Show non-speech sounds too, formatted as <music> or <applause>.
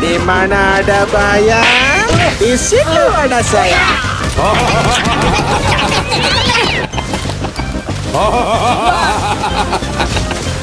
Di mana ada bayang, di situ ada saya. Oh. <laughs>